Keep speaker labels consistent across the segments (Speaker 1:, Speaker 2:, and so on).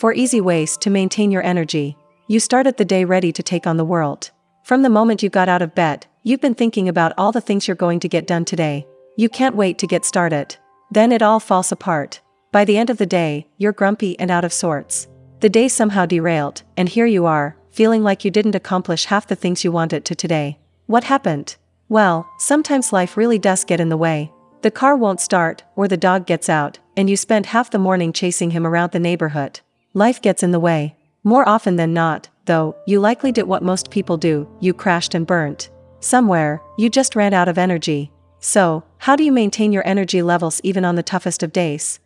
Speaker 1: 4 easy ways to maintain your energy. You started the day ready to take on the world. From the moment you got out of bed, you've been thinking about all the things you're going to get done today. You can't wait to get started. Then it all falls apart. By the end of the day, you're grumpy and out of sorts. The day somehow derailed, and here you are, feeling like you didn't accomplish half the things you wanted to today. What happened? Well, sometimes life really does get in the way. The car won't start, or the dog gets out, and you spend half the morning chasing him around the neighborhood. Life gets in the way. More often than not, though, you likely did what most people do, you crashed and burnt. Somewhere, you just ran out of energy. So, how do you maintain your energy levels even on the toughest of days?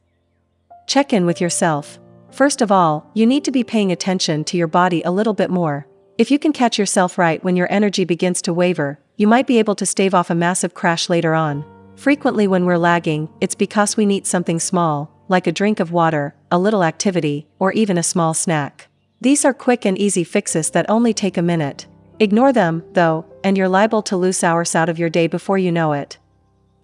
Speaker 1: Check in with yourself. First of all, you need to be paying attention to your body a little bit more. If you can catch yourself right when your energy begins to waver, you might be able to stave off a massive crash later on. Frequently when we're lagging, it's because we need something small, like a drink of water, a little activity, or even a small snack. These are quick and easy fixes that only take a minute. Ignore them, though, and you're liable to lose hours out of your day before you know it.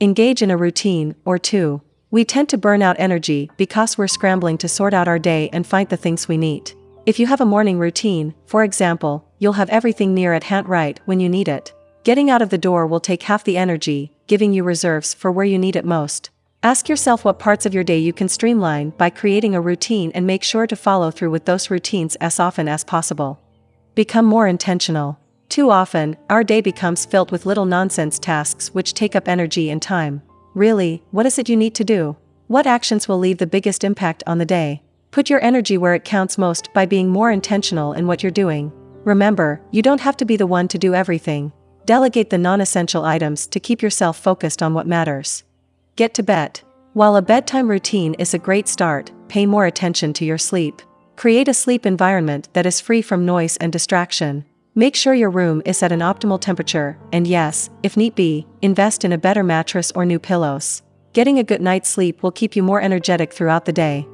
Speaker 1: Engage in a routine, or two. We tend to burn out energy because we're scrambling to sort out our day and find the things we need. If you have a morning routine, for example, you'll have everything near at hand right when you need it. Getting out of the door will take half the energy, giving you reserves for where you need it most. Ask yourself what parts of your day you can streamline by creating a routine and make sure to follow through with those routines as often as possible. Become more intentional. Too often, our day becomes filled with little nonsense tasks which take up energy and time. Really, what is it you need to do? What actions will leave the biggest impact on the day? Put your energy where it counts most by being more intentional in what you're doing. Remember, you don't have to be the one to do everything. Delegate the non essential items to keep yourself focused on what matters. Get to bed. While a bedtime routine is a great start, pay more attention to your sleep. Create a sleep environment that is free from noise and distraction. Make sure your room is at an optimal temperature, and yes, if need be, invest in a better mattress or new pillows. Getting a good night's sleep will keep you more energetic throughout the day.